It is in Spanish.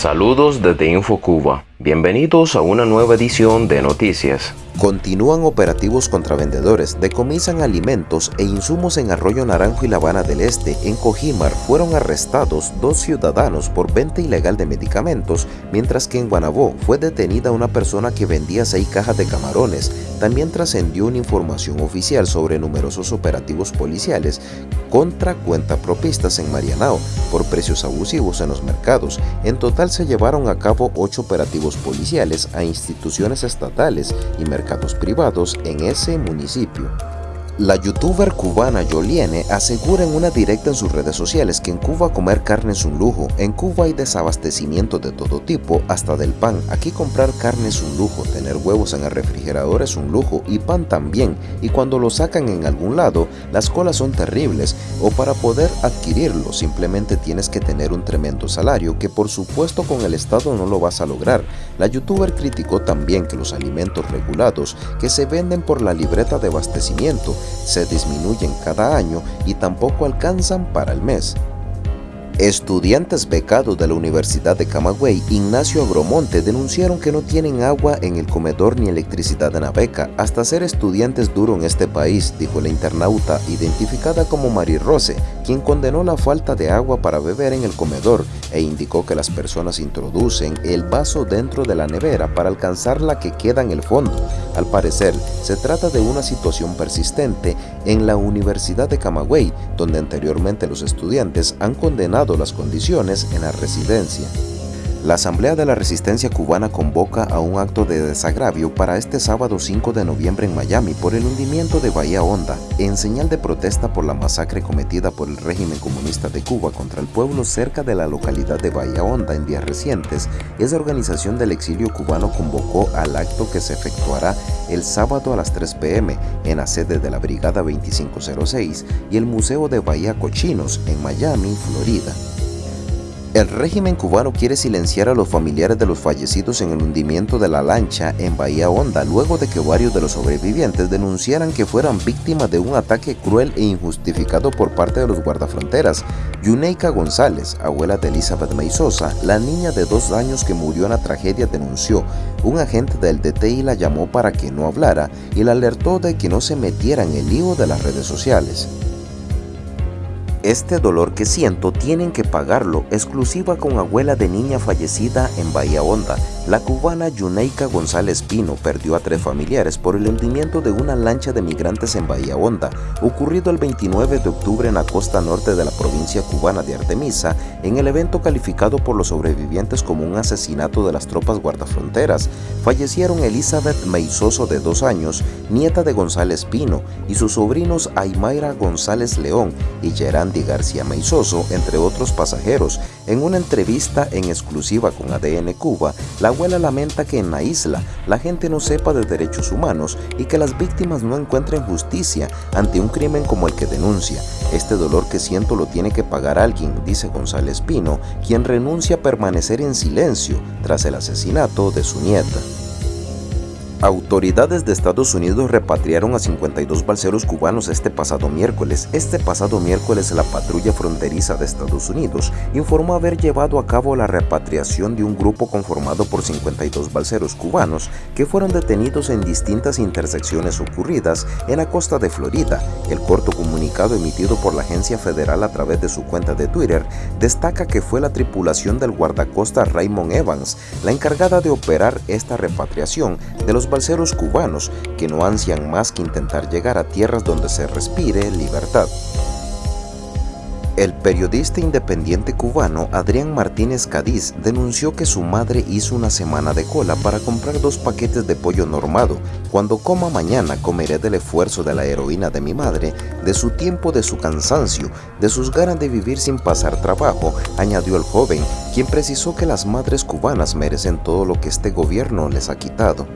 Saludos desde InfoCuba. Bienvenidos a una nueva edición de Noticias. Continúan operativos contra vendedores, decomisan alimentos e insumos en Arroyo Naranjo y La Habana del Este. En Cojimar fueron arrestados dos ciudadanos por venta ilegal de medicamentos, mientras que en Guanabó fue detenida una persona que vendía seis cajas de camarones. También trascendió una información oficial sobre numerosos operativos policiales contra cuentapropistas en Marianao por precios abusivos en los mercados. En total se llevaron a cabo ocho operativos policiales a instituciones estatales y mercados privados en ese municipio. La youtuber cubana Yoliene asegura en una directa en sus redes sociales que en Cuba comer carne es un lujo. En Cuba hay desabastecimiento de todo tipo, hasta del pan. Aquí comprar carne es un lujo, tener huevos en el refrigerador es un lujo y pan también. Y cuando lo sacan en algún lado, las colas son terribles. O para poder adquirirlo simplemente tienes que tener un tremendo salario que por supuesto con el Estado no lo vas a lograr. La youtuber criticó también que los alimentos regulados que se venden por la libreta de abastecimiento se disminuyen cada año y tampoco alcanzan para el mes. Estudiantes becados de la Universidad de Camagüey, Ignacio Agromonte, denunciaron que no tienen agua en el comedor ni electricidad en la beca. Hasta ser estudiantes duro en este país, dijo la internauta, identificada como Mari Rose, quien condenó la falta de agua para beber en el comedor e indicó que las personas introducen el vaso dentro de la nevera para alcanzar la que queda en el fondo. Al parecer, se trata de una situación persistente en la Universidad de Camagüey, donde anteriormente los estudiantes han condenado las condiciones en la residencia. La Asamblea de la Resistencia Cubana convoca a un acto de desagravio para este sábado 5 de noviembre en Miami por el hundimiento de Bahía Honda, en señal de protesta por la masacre cometida por el régimen comunista de Cuba contra el pueblo cerca de la localidad de Bahía Honda en días recientes. Esa organización del exilio cubano convocó al acto que se efectuará el sábado a las 3 pm en la sede de la Brigada 2506 y el Museo de Bahía Cochinos en Miami, Florida. El régimen cubano quiere silenciar a los familiares de los fallecidos en el hundimiento de la lancha en Bahía Honda luego de que varios de los sobrevivientes denunciaran que fueran víctimas de un ataque cruel e injustificado por parte de los guardafronteras. Yuneika González, abuela de Elizabeth Meizosa, la niña de dos años que murió en la tragedia, denunció. Un agente del DTI la llamó para que no hablara y la alertó de que no se metiera en el lío de las redes sociales. Este dolor que siento tienen que pagarlo, exclusiva con abuela de niña fallecida en Bahía Honda. La cubana Yuneika González Pino perdió a tres familiares por el hundimiento de una lancha de migrantes en Bahía Honda, ocurrido el 29 de octubre en la costa norte de la provincia cubana de Artemisa, en el evento calificado por los sobrevivientes como un asesinato de las tropas guardafronteras. Fallecieron Elizabeth Meizoso de dos años, nieta de González Pino, y sus sobrinos Aymaira González León y Gerán García Meizoso, entre otros pasajeros. En una entrevista en exclusiva con ADN Cuba, la abuela lamenta que en la isla la gente no sepa de derechos humanos y que las víctimas no encuentren justicia ante un crimen como el que denuncia. Este dolor que siento lo tiene que pagar alguien, dice González Pino, quien renuncia a permanecer en silencio tras el asesinato de su nieta. Autoridades de Estados Unidos repatriaron a 52 balseros cubanos este pasado miércoles. Este pasado miércoles la patrulla fronteriza de Estados Unidos informó haber llevado a cabo la repatriación de un grupo conformado por 52 balseros cubanos que fueron detenidos en distintas intersecciones ocurridas en la costa de Florida. El corto comunicado emitido por la agencia federal a través de su cuenta de Twitter destaca que fue la tripulación del guardacosta Raymond Evans la encargada de operar esta repatriación de los balseros cubanos que no ansian más que intentar llegar a tierras donde se respire libertad. El periodista independiente cubano Adrián Martínez Cádiz denunció que su madre hizo una semana de cola para comprar dos paquetes de pollo normado. Cuando coma mañana comeré del esfuerzo de la heroína de mi madre, de su tiempo, de su cansancio, de sus ganas de vivir sin pasar trabajo, añadió el joven, quien precisó que las madres cubanas merecen todo lo que este gobierno les ha quitado.